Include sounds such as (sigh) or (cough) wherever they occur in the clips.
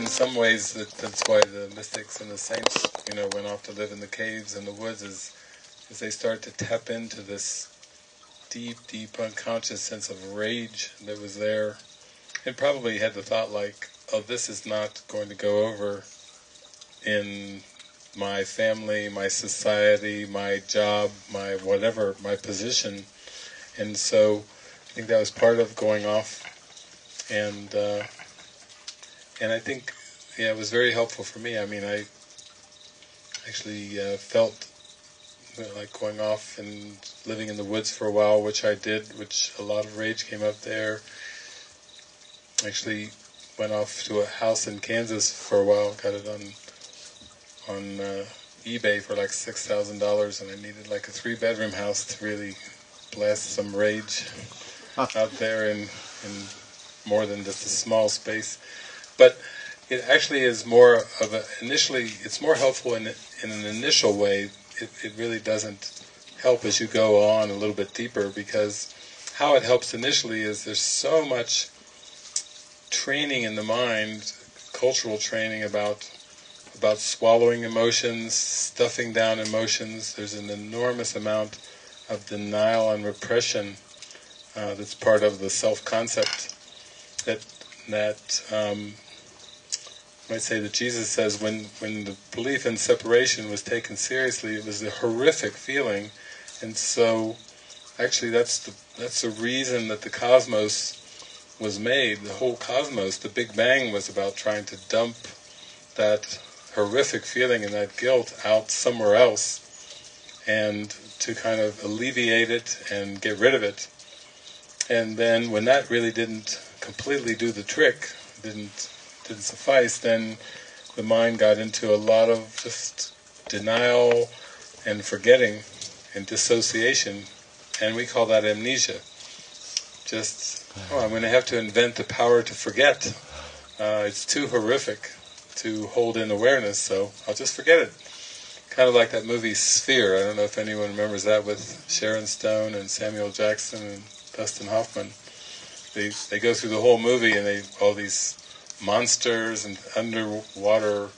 in some ways that, that's why the mystics and the saints, you know, went off to live in the caves and the woods is, is they start to tap into this deep, deep unconscious sense of rage that was there and probably had the thought like, oh, this is not going to go over in my family, my society, my job, my whatever, my position. And so I think that was part of going off. And uh, and I think, yeah, it was very helpful for me. I mean, I actually uh, felt like going off and living in the woods for a while, which I did, which a lot of rage came up there. Actually went off to a house in Kansas for a while, got it on on uh, eBay for like six thousand dollars, and I needed like a three-bedroom house to really blast some rage out there in in more than just a small space. But it actually is more of a initially. It's more helpful in in an initial way. It it really doesn't help as you go on a little bit deeper because how it helps initially is there's so much training in the mind, cultural training about about swallowing emotions, stuffing down emotions. There's an enormous amount of denial and repression uh, that's part of the self-concept that that um, might say that Jesus says when when the belief in separation was taken seriously, it was a horrific feeling, and so actually that's the that's the reason that the cosmos was made. The whole cosmos, the Big Bang, was about trying to dump that horrific feeling and that guilt out somewhere else and to kind of alleviate it and get rid of it. And then when that really didn't completely do the trick, didn't didn't suffice, then the mind got into a lot of just denial and forgetting and dissociation, and we call that amnesia. Just, oh, I'm going to have to invent the power to forget. Uh, it's too horrific to hold in awareness, so I'll just forget it. Kind of like that movie Sphere, I don't know if anyone remembers that with Sharon Stone and Samuel Jackson and Dustin Hoffman. They they go through the whole movie and they all these monsters and underwater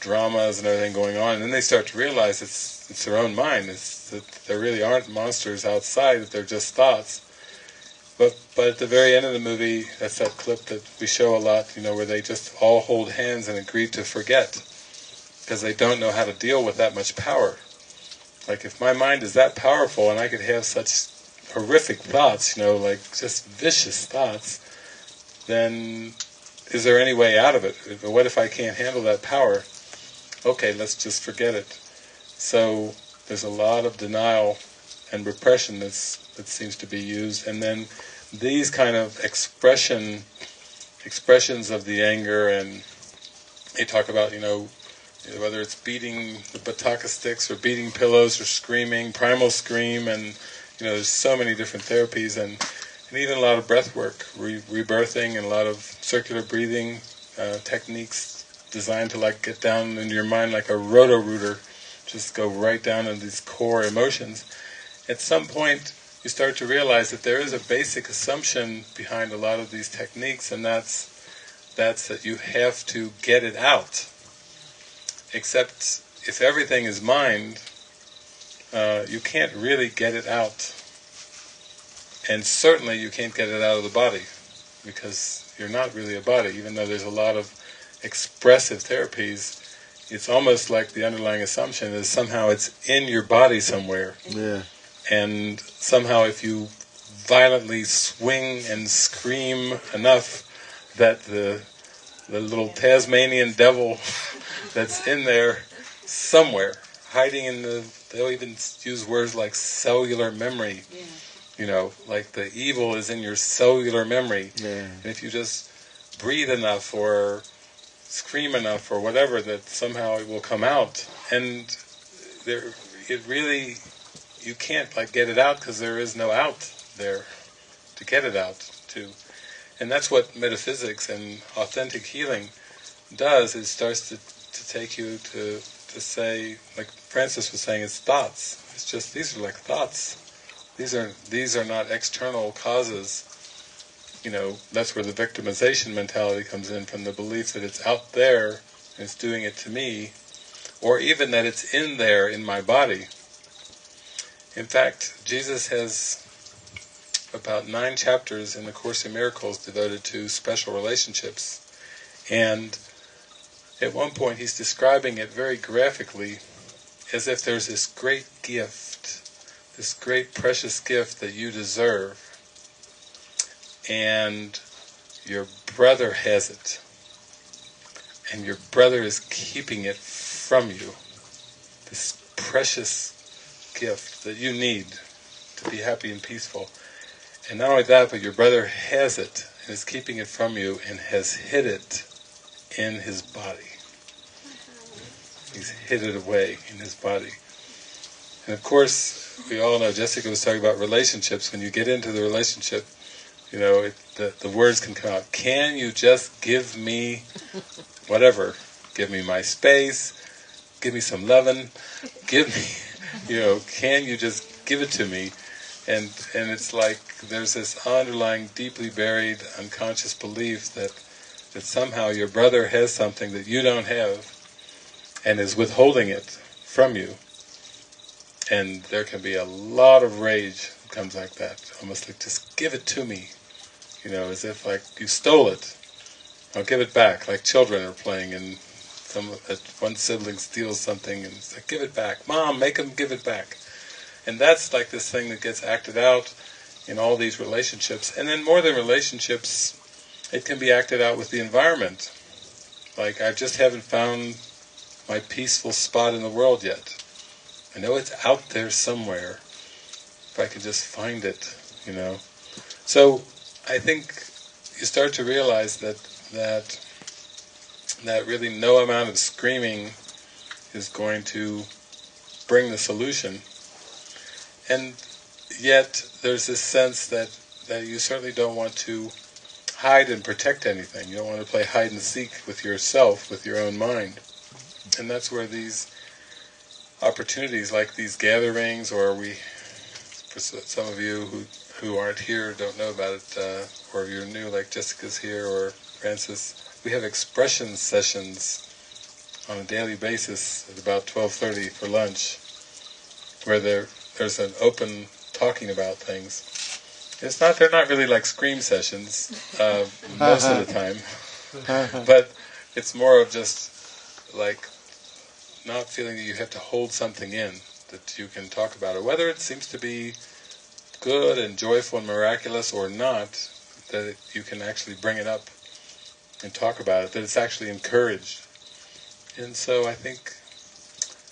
dramas and everything going on, and then they start to realize it's it's their own mind. It's that there really aren't monsters outside; that they're just thoughts. But but at the very end of the movie, that's that clip that we show a lot, you know, where they just all hold hands and agree to forget, because they don't know how to deal with that much power. Like if my mind is that powerful and I could have such horrific thoughts, you know, like just vicious thoughts, then is there any way out of it? What if I can't handle that power? Okay, let's just forget it. So there's a lot of denial and repression that's that seems to be used, and then these kind of expression expressions of the anger, and they talk about you know whether it's beating the bataka sticks or beating pillows or screaming, primal scream, and you know there's so many different therapies and even a lot of breath work, re rebirthing, and a lot of circular breathing uh, techniques designed to like get down into your mind like a roto-rooter, just go right down into these core emotions. At some point, you start to realize that there is a basic assumption behind a lot of these techniques, and that's that's that you have to get it out. Except if everything is mind, uh, you can't really get it out. And certainly you can't get it out of the body, because you're not really a body, even though there's a lot of expressive therapies, it's almost like the underlying assumption is somehow it's in your body somewhere. Yeah and somehow if you violently swing and scream enough that the the little Tasmanian devil (laughs) that's in there somewhere, hiding in the, they'll even use words like cellular memory, yeah. You know, like the evil is in your cellular memory. Yeah. And if you just breathe enough or scream enough or whatever, that somehow it will come out. And there, it really you can't like get it out because there is no out there to get it out to. And that's what metaphysics and authentic healing does, it starts to, to take you to, to say, like Francis was saying, it's thoughts. It's just, these are like thoughts. These are, these are not external causes. you know, that's where the victimization mentality comes in, from the belief that it's out there and it's doing it to me, or even that it's in there in my body. In fact, Jesus has about nine chapters in the Course in Miracles devoted to special relationships. And at one point he's describing it very graphically as if there's this great gift, this great precious gift that you deserve, and your brother has it, and your brother is keeping it from you, this precious gift that you need to be happy and peaceful. And not only that, but your brother has it, and is keeping it from you, and has hid it in his body. He's hid it away in his body. And of course, we all know, Jessica was talking about relationships. When you get into the relationship, you know, it, the, the words can come out. Can you just give me whatever? Give me my space, give me some loving, give me, (laughs) you know, can you just give it to me? And, and it's like there's this underlying, deeply buried, unconscious belief that, that somehow your brother has something that you don't have, and is withholding it from you. And there can be a lot of rage that comes like that, almost like, just give it to me, you know, as if like you stole it. I'll give it back, like children are playing and some one sibling steals something and it's like, give it back. Mom, make them give it back. And that's like this thing that gets acted out in all these relationships. And then more than relationships, it can be acted out with the environment. Like, I just haven't found my peaceful spot in the world yet. I know it's out there somewhere, if I could just find it, you know. So, I think you start to realize that that that really no amount of screaming is going to bring the solution. And yet there's this sense that, that you certainly don't want to hide and protect anything. You don't want to play hide and seek with yourself, with your own mind. And that's where these opportunities like these gatherings, or we, for some of you who, who aren't here, don't know about it, uh, or if you're new like Jessica's here, or Francis, we have expression sessions on a daily basis at about 12.30 for lunch, where there there's an open talking about things. It's not, they're not really like scream sessions, uh, (laughs) most of the time, (laughs) but it's more of just like not feeling that you have to hold something in, that you can talk about it, whether it seems to be good and joyful and miraculous or not, that you can actually bring it up and talk about it, that it's actually encouraged. And so I think,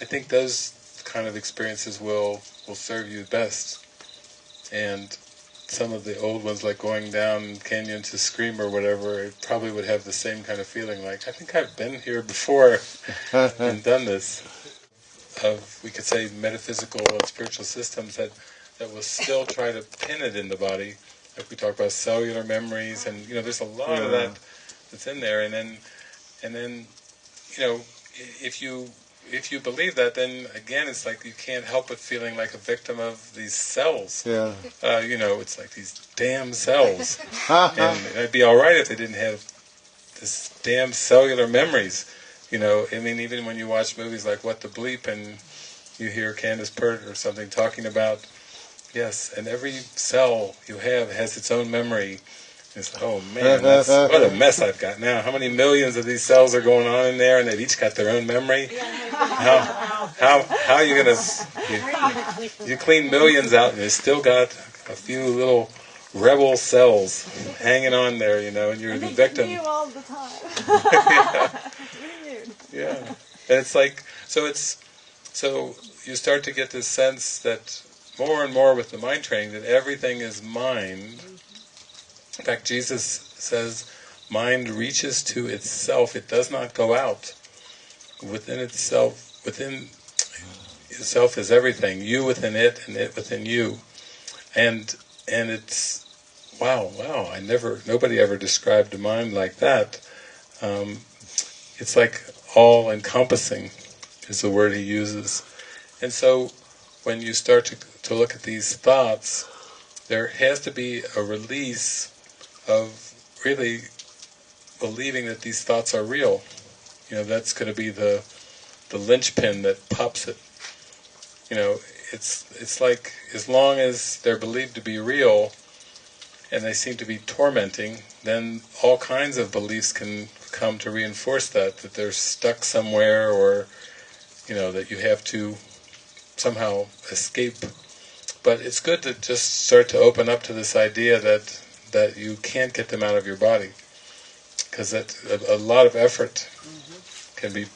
I think those kind of experiences will, will serve you best. And some of the old ones, like going down canyon to Scream or whatever, it probably would have the same kind of feeling, like, I think I've been here before (laughs) and done this. Of, we could say, metaphysical and spiritual systems that, that will still try to pin it in the body. Like we talk about cellular memories, and, you know, there's a lot yeah. of that that's in there. And then, and then, you know, if you if you believe that, then again, it's like you can't help but feeling like a victim of these cells. Yeah. Uh, you know, it's like these damn cells. (laughs) and it'd be all right if they didn't have this damn cellular memories. You know, I mean, even when you watch movies like What the Bleep and you hear Candace Pert or something talking about, yes, and every cell you have has its own memory it's, oh man, (laughs) what a mess I've got now. How many millions of these cells are going on in there, and they've each got their own memory? How how how are you gonna you, you clean millions out, and you still got a few little rebel cells hanging on there, you know, and you're and the victim. You all the time. (laughs) yeah. yeah, and it's like so. It's so you start to get this sense that more and more with the mind training that everything is mind in fact, Jesus says, mind reaches to itself, it does not go out. Within itself, within itself is everything, you within it and it within you. And and it's, wow, wow, I never, nobody ever described a mind like that. Um, it's like all-encompassing is the word he uses. And so when you start to, to look at these thoughts, there has to be a release of really believing that these thoughts are real. You know, that's going to be the the linchpin that pops it. You know, it's it's like as long as they're believed to be real and they seem to be tormenting, then all kinds of beliefs can come to reinforce that, that they're stuck somewhere or, you know, that you have to somehow escape. But it's good to just start to open up to this idea that that you can't get them out of your body because that a, a, lot of effort mm-hmm. can be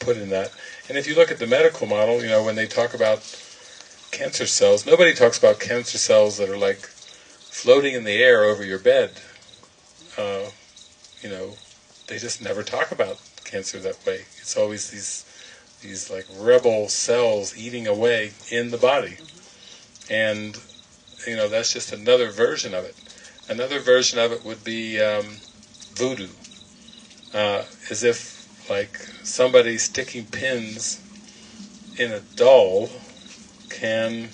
put in that. And if you look at the medical model, you know, when they talk about cancer cells, nobody talks about cancer cells that are like floating in the air over your bed. Uh, you know, they just never talk about cancer that way. It's always these these like rebel cells eating away in the body. Mm-hmm. And, you know, that's just another version of it. Another version of it would be um, voodoo. Uh, as if like somebody sticking pins in a doll can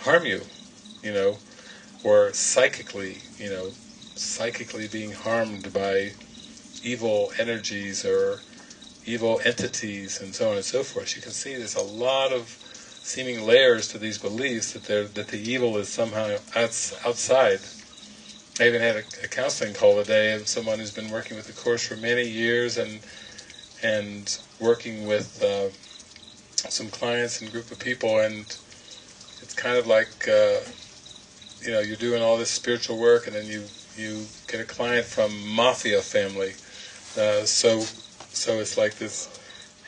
harm you, you know, or psychically, you know, psychically being harmed by evil energies or evil entities and so on and so forth. You can see there's a lot of seeming layers to these beliefs that that the evil is somehow outside. I even had a, a counseling call today of someone who's been working with the course for many years and and working with uh, some clients and group of people, and it's kind of like uh, you know you're doing all this spiritual work, and then you you get a client from mafia family. Uh, so so it's like this.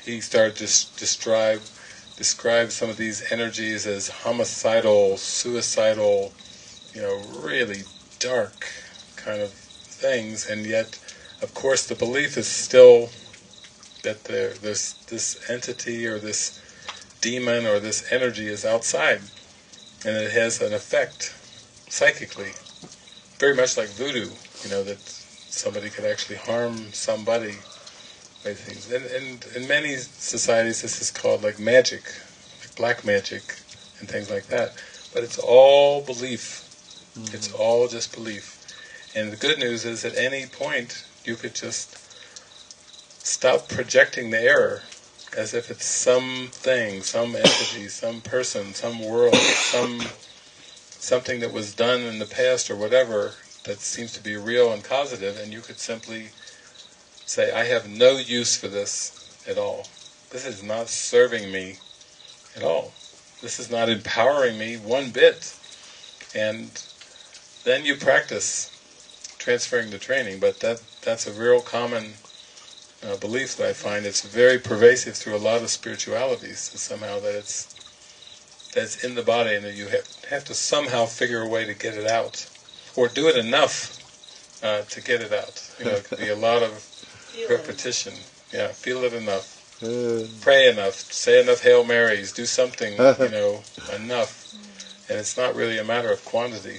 He started to describe describe some of these energies as homicidal, suicidal, you know, really dark kind of things, and yet, of course, the belief is still that there, this this entity or this demon or this energy is outside, and it has an effect psychically, very much like voodoo. You know that somebody could actually harm somebody by things. And, and in many societies, this is called like magic, like black magic, and things like that. But it's all belief. Mm-hmm. It's all just belief. And the good news is, at any point, you could just stop projecting the error as if it's something, some entity, some person, some world, some something that was done in the past or whatever that seems to be real and causative, and you could simply say, I have no use for this at all. This is not serving me at all. This is not empowering me one bit. And then you practice transferring the training, but that that's a real common uh, belief that I find. It's very pervasive through a lot of spiritualities, somehow that it's that's in the body and that you have, have to somehow figure a way to get it out or do it enough uh, to get it out. You know, it could be a lot of repetition. Yeah, feel it enough. Uh, Pray enough. Say enough Hail Marys. Do something, (laughs) you know, enough. And it's not really a matter of quantity.